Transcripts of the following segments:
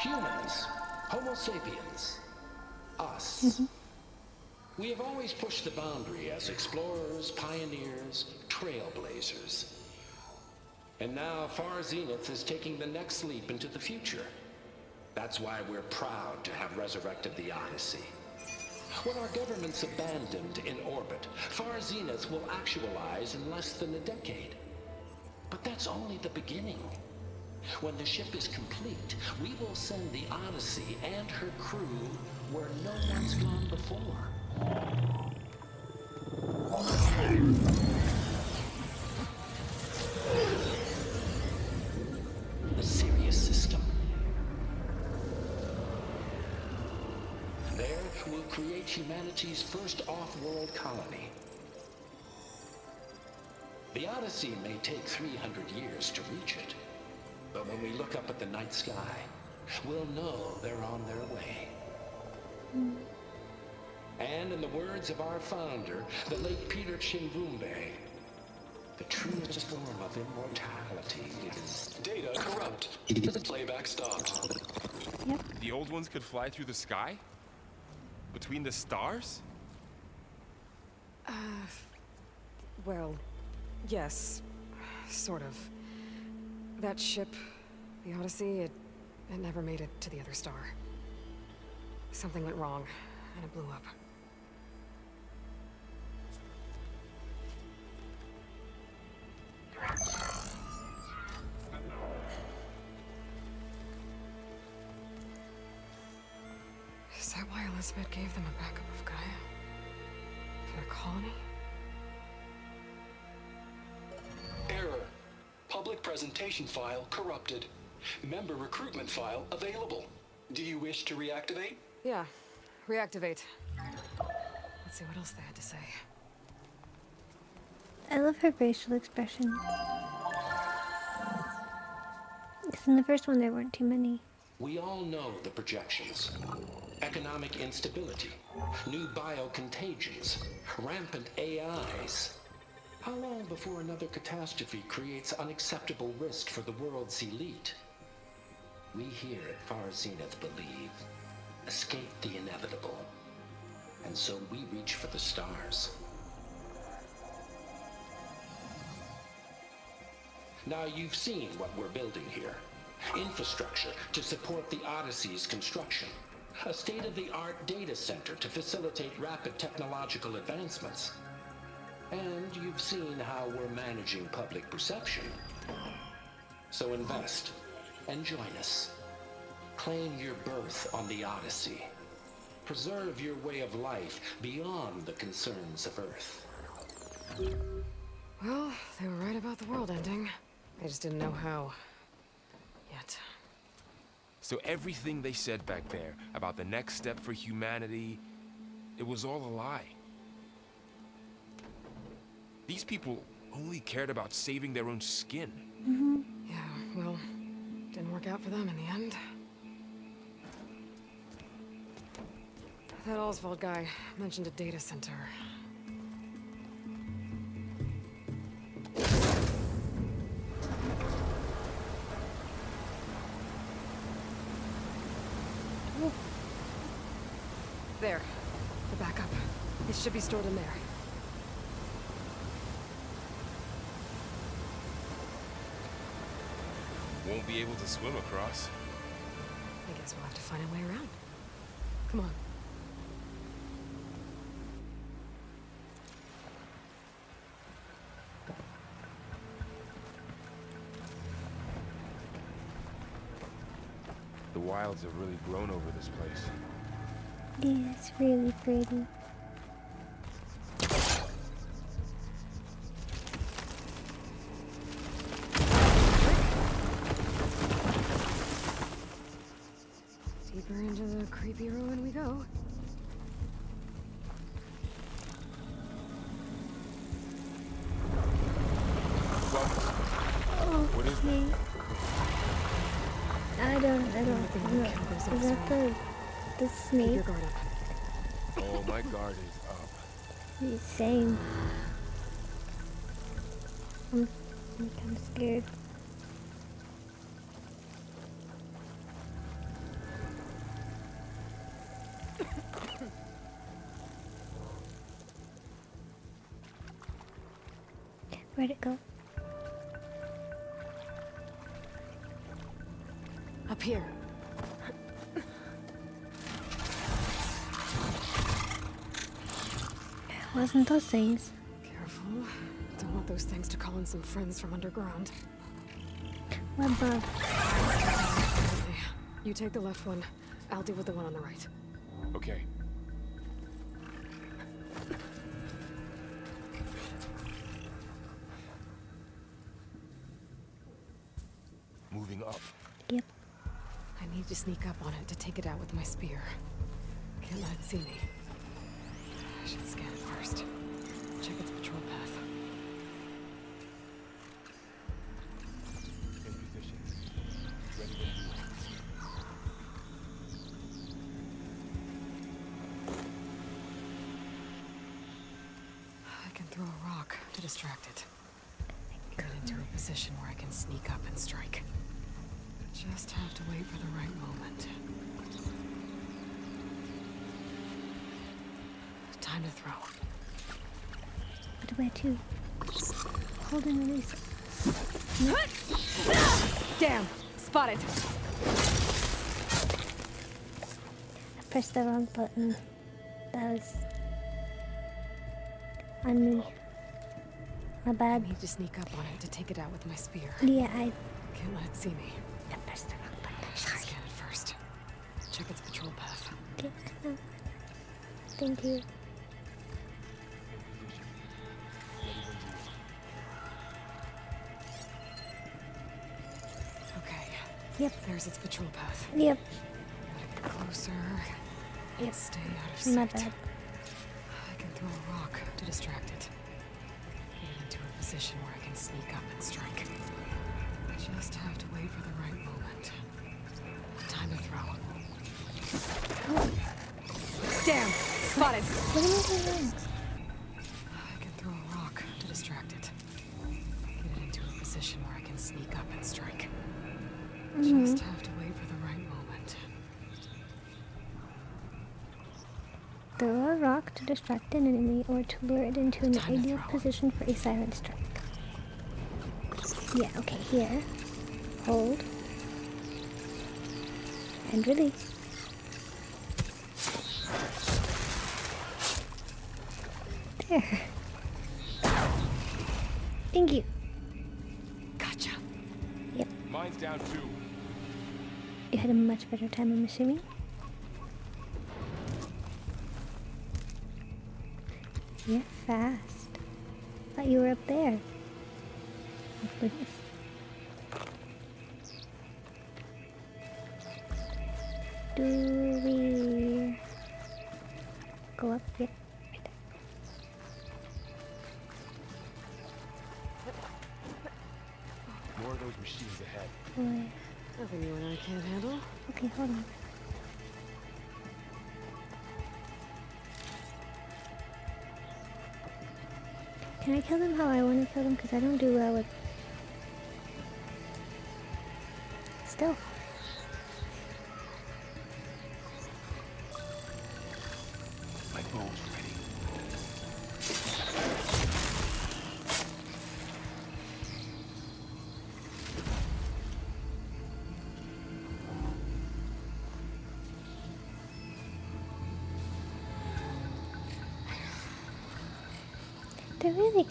Humans, Homo sapiens, us. Mm-hmm. We have always pushed the boundary as explorers, pioneers, trailblazers. And now Far Zenith is taking the next leap into the future. That's why we're proud to have resurrected the Odyssey. When our government's abandoned in orbit, Far Zenith will actualize in less than a decade. But that's only the beginning. When the ship is complete, we will send the Odyssey and her crew where no one's gone before. The Sirius system. There, we'll create humanity's first off-world colony. The Odyssey may take 300 years to reach it. But when we look up at the night sky, we'll know they're on their way. And in the words of our founder, the late Peter Chimbumbe, the truest form of immortality is Data corrupt. The playback stopped. The old ones could fly through the sky? Between the stars? Uh, well, yes. Sort of. That ship, the Odyssey, it, it never made it to the other star. Something went wrong, and it blew up. Is that why Elizabeth gave them a backup of Gaia? For their colony? Presentation file corrupted. Member recruitment file available. Do you wish to reactivate? Yeah, reactivate. Let's see what else they had to say. I love her facial expression. Because in the first one there weren't too many. We all know the projections. Economic instability, new biocontagions, rampant AIs. How long before another catastrophe creates unacceptable risk for the world's elite? We here at Far Zenith believe escape the inevitable. And so we reach for the stars. Now you've seen what we're building here. Infrastructure to support the Odyssey's construction. A state-of-the-art data center to facilitate rapid technological advancements. And you've seen how we're managing public perception. So invest and join us. Claim your berth on the Odyssey. Preserve your way of life beyond the concerns of Earth. Well, they were right about the world ending. They just didn't know how. Yet. So everything they said back there about the next step for humanity, it was all a lie. These people only cared about saving their own skin. Mm-hmm. Yeah, well, didn't work out for them in the end. That Oswald guy mentioned a data center. There. The backup. It should be stored in there. Won't be able to swim across. I guess we'll have to find a way around. Come on. The wilds have really grown over this place. Yeah, it's really pretty. is that the, the snake? Keep your guard up. oh, my guard is up. He's same. Mm, I'm, I'm scared. Where'd it go? Up here. Wasn't those things. Careful. Don't want those things to call in some friends from underground. Web bug. Okay, You take the left one. I'll deal with the one on the right. Okay. Moving up. Yep. I need to sneak up on it to take it out with my spear. Can't let it see me. I should scan it first. Check its patrol path. In position. Ready you. I can throw a rock to distract it. Get into a position where I can sneak up and strike. Just have to wait for the right moment. Time to throw. But where to? Hold and release. Damn! Spotted! I pressed the wrong button. That was on me. My I bad. need to sneak up on it to take it out with my spear. Yeah, I, Can't let it see me. I pressed the wrong button. I Sorry. scan it first. Check its patrol path. Okay, Thank you. Yep. There's its patrol path. Yep. Gotta get closer. Yep. Stay out of My sight. bad. I can throw a rock to distract it. Get into a position where I can sneak up and strike. Just have to wait for the right moment. Time to throw. Damn! Spotted! What I doing Throw a rock to distract an enemy or to lure it into an Time ideal position for a silent strike. Yeah, okay, here. Hold. And release. There. Thank you. Gotcha! Yep, Mine's down too. you had a much better time, I'm assuming. Fast. Thought you were up there. Oh, goodness. Do we go up? Yep. right. More of those machines ahead. Boy. Nothing you and I can't handle. Okay, hold on. Can I kill them how I want to kill them? Because I don't do well with... Still.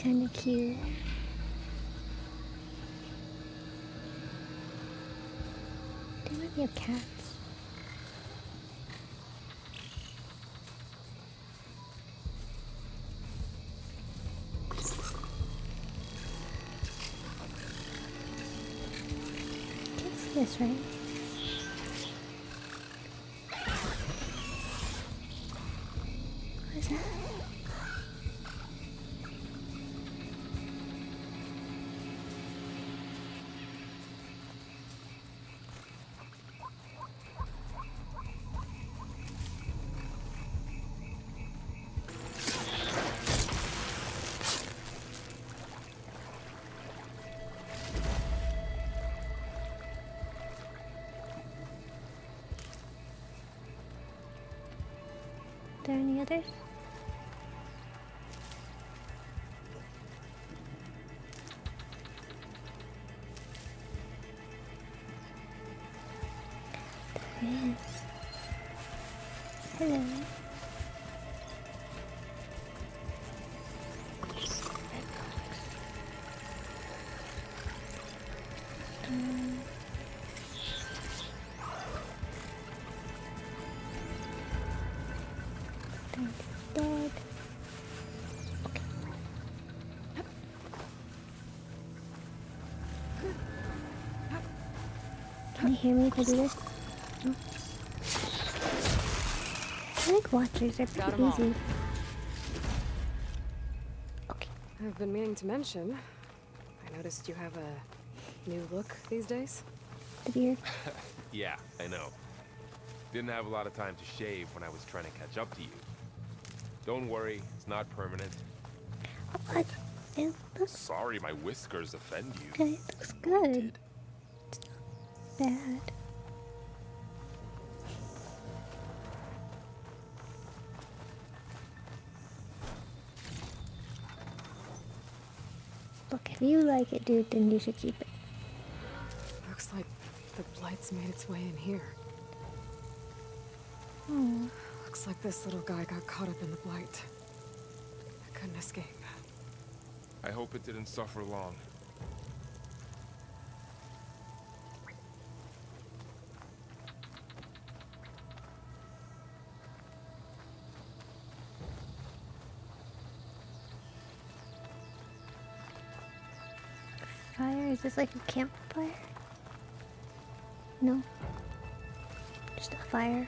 Kind of cute. They really have cats. Can't see this, right? Any? There is. Hello. Hear me if I do this? No. I like watchers, they're Got pretty 'em all. easy. Okay. I've been meaning to mention. I noticed you have a new look these days. The beard. Yeah, I know. Didn't have a lot of time to shave when I was trying to catch up to you. Don't worry, it's not permanent. Oh, but it looks Sorry my whiskers offend you. Okay, It looks good. It's not bad. Look, if you like it, dude, then you should keep it. Looks like the blight's made its way in here. Oh, Looks like this little guy got caught up in the blight. I couldn't escape. I hope it didn't suffer long. Fire? Is this like a campfire? No. Just a fire.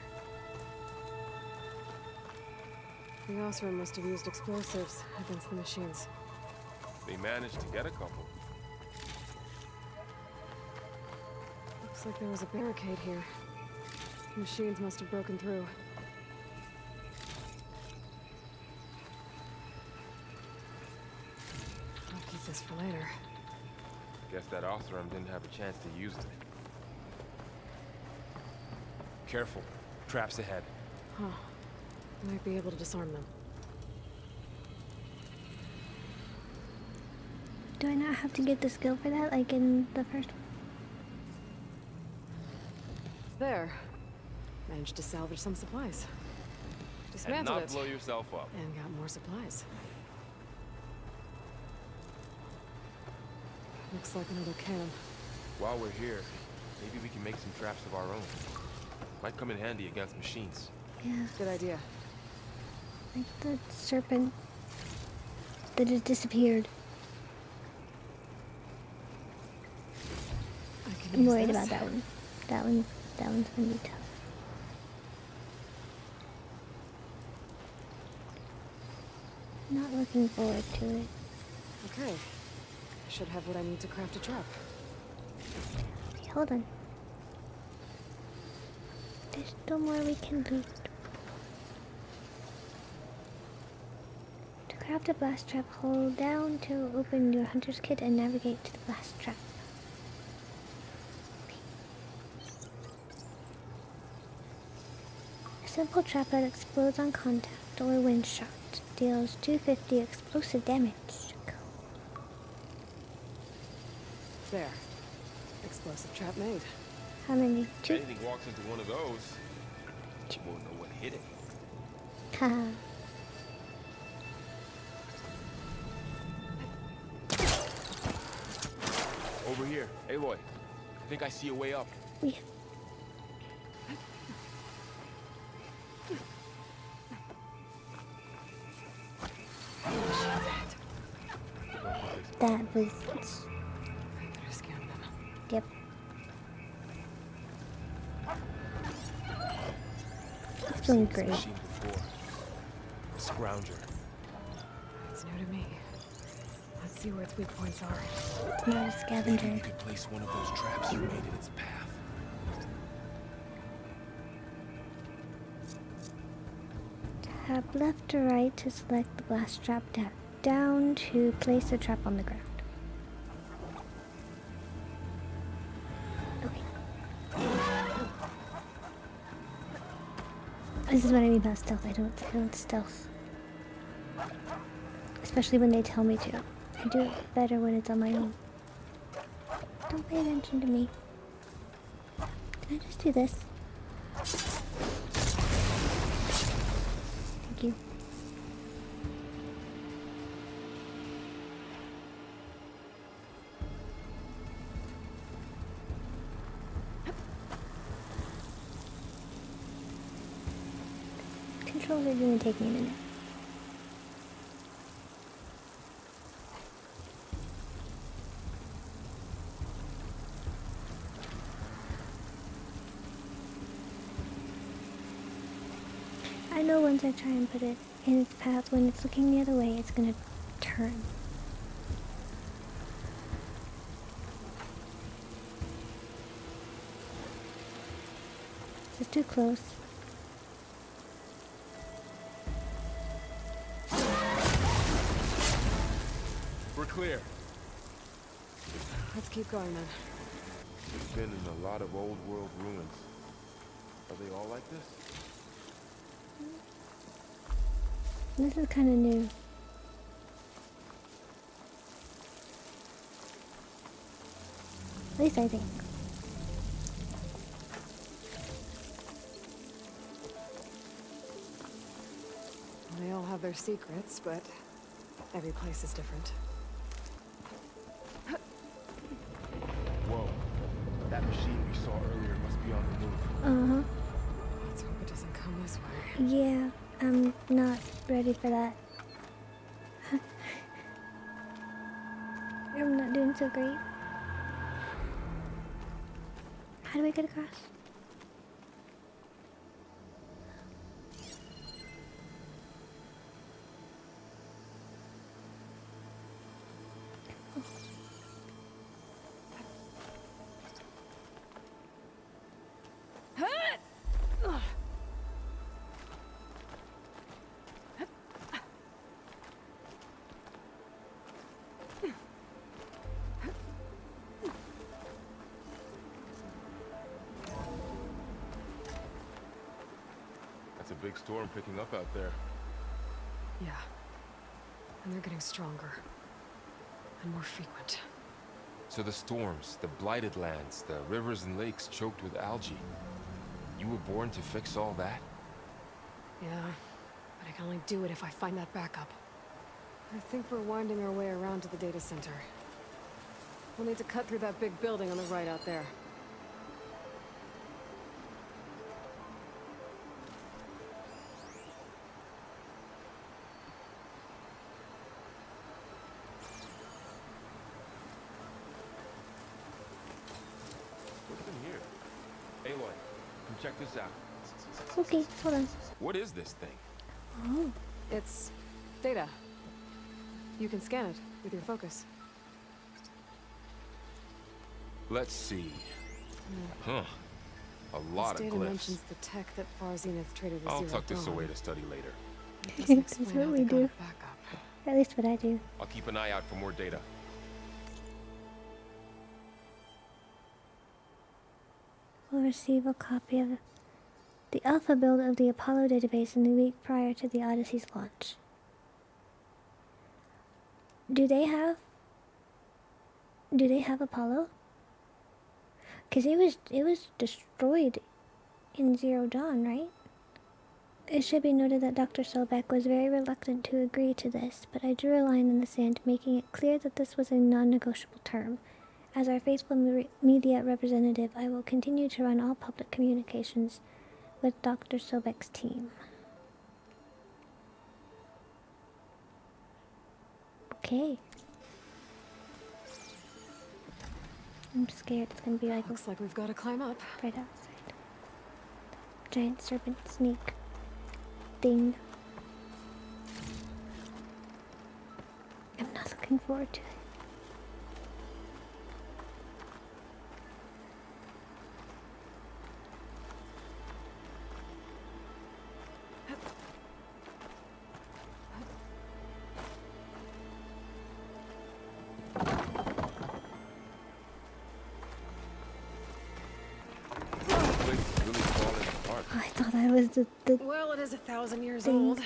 The Oseram must have used explosives against the machines. They managed to get a couple. Looks like there was a barricade here. The machines must have broken through. That Oseram didn't have a chance to use it. Careful. Traps ahead. Huh. Might be able to disarm them. Do I not have to get the skill for that, like in the first one? There. Managed to salvage some supplies. And Dismantled not it. blow yourself up. And got more supplies. Looks like another cannon. While we're here, maybe we can make some traps of our own. Might come in handy against machines. Yeah, Good idea. like the serpent that has disappeared. I can I'm worried this. about that one. That one, that one's gonna be tough. Not looking forward to it. Okay. I should have what I need to craft a trap. Okay, hold on. There's still more we can loot. To craft a blast trap, hold down to open your hunter's kit and navigate to the blast trap. A simple trap that explodes on contact or when shot deals 250 explosive damage. There. Explosive trap made. How many? If anything walks into one of those, you won't know what hit it. Haha. Over here. Aloy, I think I see a way up. we that was Better scan them. yep. It's doing This great. A scrounger. It's new to me. Let's see where its weak points are. Not a Maybe scavenger. you could place one of those traps you made in its path. Tap left to right to select the blast trap. Tap down to place the trap on the ground. This is what I mean about stealth. I don't, I don't stealth. Especially when they tell me to. I do it better when it's on my own. Don't pay attention to me. Can I just do this? Are gonna take me a minute. I know once I try and put it in its path, when it's looking the other way, it's gonna turn. This is too close. Clear. Let's keep going then. We've been in a lot of old world ruins. Are they all like this? This is kind of new. At least I think. They all have their secrets, but every place is different. Yeah, I'm not ready for that. I'm not doing so great. How do we get across? That's a big storm picking up out there. Yeah. And they're getting stronger. And more frequent. So the storms, the blighted lands, the rivers and lakes choked with algae. You were born to fix all that? Yeah. But I can only do it if I find that backup. I think we're winding our way around to the data center. We'll need to cut through that big building on the right out there. Okay, hold on. What is this thing? Oh, It's data. You can scan it with your focus. Let's see. Huh. A lot this of data glyphs. mentions the tech that Far Zenith traded with I'll Zero tuck this away to study later. It doesn't That's what we do. it back up. at least what I do. I'll keep an eye out for more data. We'll receive a copy of the alpha build of the Apollo database in the week prior to the Odyssey's launch. Do they have Do they have Apollo? Cuz it was it was destroyed in Zero Dawn, right? It should be noted that Dr. Sobek was very reluctant to agree to this, but I drew a line in the sand, making it clear that this was a non negotiable term. As our faithful media representative, I will continue to run all public communications with Dr. Sobek's team. Okay. I'm scared it's gonna be like Looks like we've got to climb up. right outside. Giant serpent snake thing. I'm not looking forward to it. I was the, the Well, it is a thousand years Thing. old.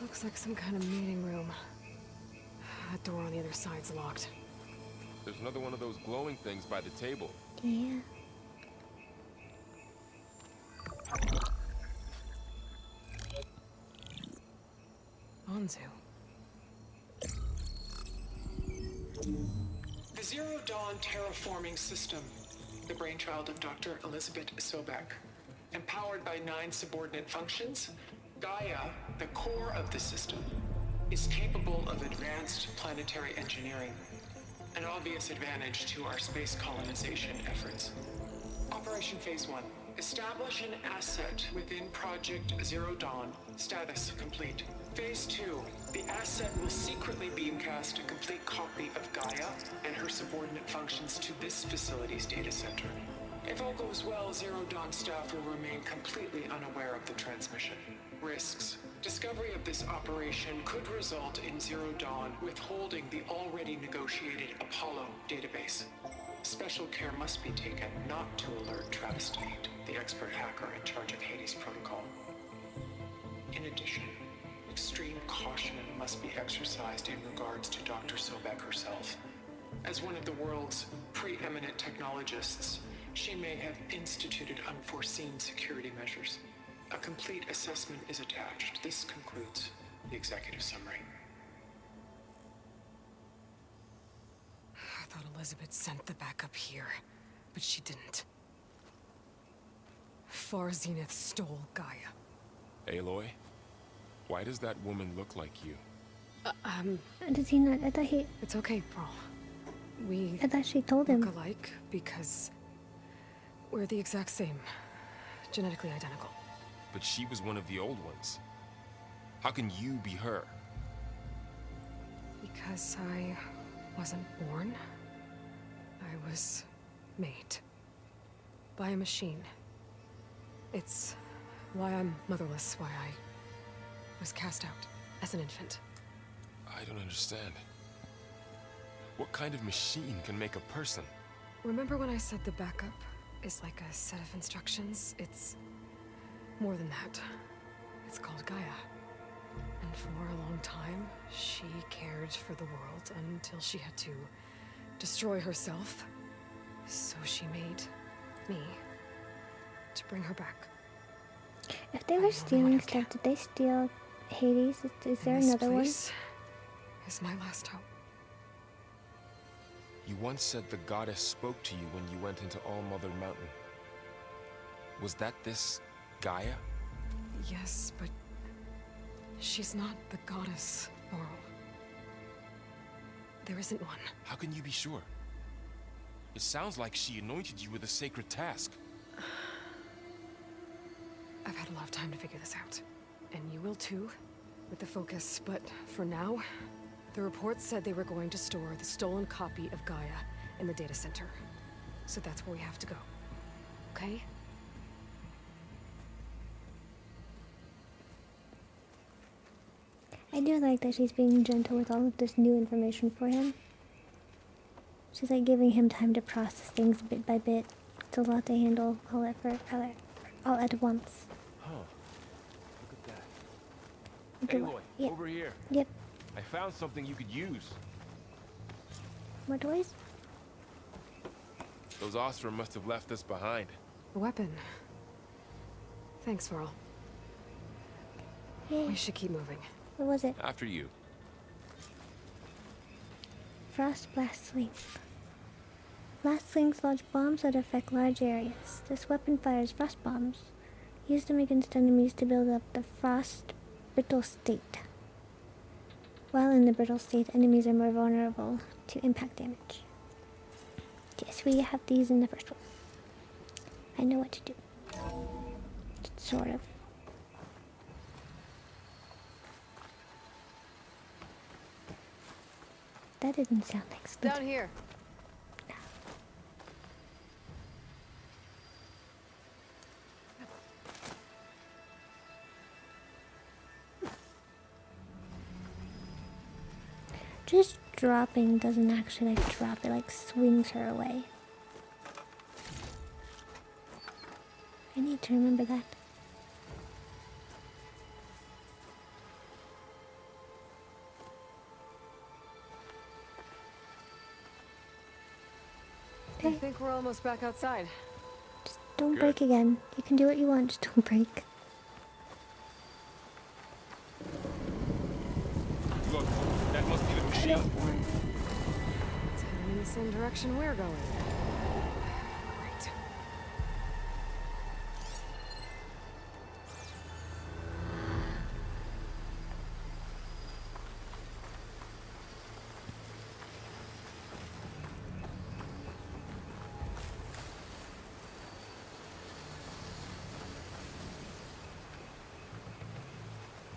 Looks like some kind of meeting room. That door on the other side's locked. There's another one of those glowing things by the table. yeah. Anzu. The Zero Dawn terraforming system, the brainchild of Dr. Elizabeth Sobek. Empowered by nine subordinate functions, Gaia, the core of the system, is capable of advanced planetary engineering, an obvious advantage to our space colonization efforts. Operation Phase 1. Establish an asset within Project Zero Dawn. Status complete. Phase 2. The asset will secretly beamcast a complete copy of Gaia and her subordinate functions to this facility's data center. If all goes well, Zero Dawn staff will remain completely unaware of the transmission. Risks. Discovery of this operation could result in Zero Dawn withholding the already negotiated Apollo database. Special care must be taken not to alert Travis Tate, the expert hacker in charge of Hades Protocol. In addition, extreme caution must be exercised in regards to Dr. Sobek herself. As one of the world's preeminent technologists, she may have instituted unforeseen security measures. A complete assessment is attached. This concludes the executive summary. I thought Elizabeth sent the backup here, but she didn't. Far Zenith stole Gaia. Aloy? Why does that woman look like you? Um does he not? I thought he. It's okay, Varl. We I thought she told him. look alike because we're the exact same. Genetically identical. But she was one of the old ones. How can you be her? Because I wasn't born, I was made. By a machine. It's why I'm motherless, why I was cast out as an infant. I don't understand. What kind of machine can make a person? Remember when I said the backup is like a set of instructions? It's more than that. It's called Gaia. And for a long time, she cared for the world until she had to destroy herself. So she made me to bring her back. If they were stealing stuff, did they steal Hades? Is, is there And this another one? place Is my last hope. You once said the goddess spoke to you when you went into All Mother Mountain. Was that this Gaia? Yes, but she's not the goddess, Varl. There isn't one. How can you be sure? It sounds like she anointed you with a sacred task. I've had a lot of time to figure this out. And you will too, with the focus. But for now, the report said they were going to store the stolen copy of Gaia in the data center. So that's where we have to go. Okay? I do like that she's being gentle with all of this new information for him. She's like giving him time to process things bit by bit. It's a lot to handle all at, all at, all at once. Huh. Look at that. Look at Aloy, what- Yep, over here. yep. I found something you could use. More toys? Those Oseram must have left us behind. A weapon. Thanks, Varl. Hey, We should keep moving. what was it? After you. Frost blast sling. Blast slings launch bombs that affect large areas. This weapon fires frost bombs. Use them against enemies to build up the frost brittle state. While in the brittle state, enemies are more vulnerable to impact damage. Yes, we have these in the first one. I know what to do. Sort of. That didn't sound expensive. Down here. Just dropping doesn't actually like drop, it like swings her away. I need to remember that. I think we're almost back outside. just don't Good. break again. You can do what you want, just don't break. Look, that must be the I machine. don't want. Ten Same direction we're going.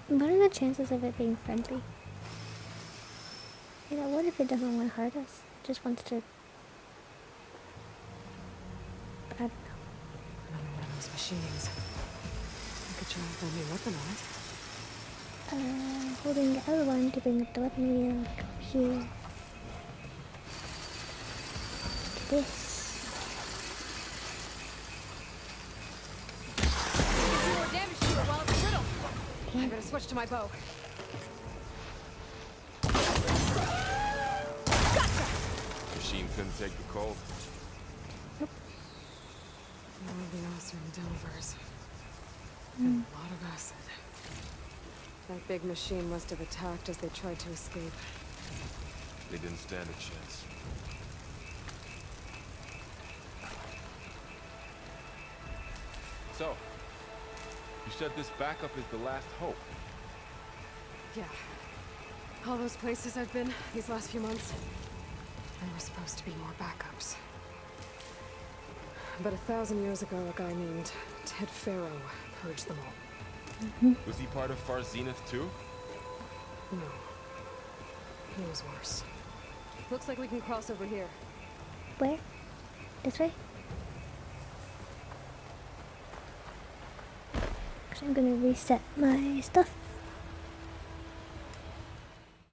What are the chances of it being friendly? You know, what if it doesn't want to hurt us? Just wants to. I don't know. Another one of those machines. I could try to me weapon on it. Uh, holding the other one to bring up the weapon wheel. Go here. This. I better switch to my bow. Couldn't take the cold. More of the Oseram Delvers. Hmm. And a lot of acid. That big machine must have attacked as they tried to escape. They didn't stand a chance. So, you said this backup is the last hope. Yeah. All those places I've been these last few months, there were supposed to be more backups. But a thousand years ago, a guy named Ted Faro purged them all. Mm-hmm. Was he part of Far Zenith too? No. He was worse. Looks like we can cross over here. Where? This way? So I'm gonna reset my stuff.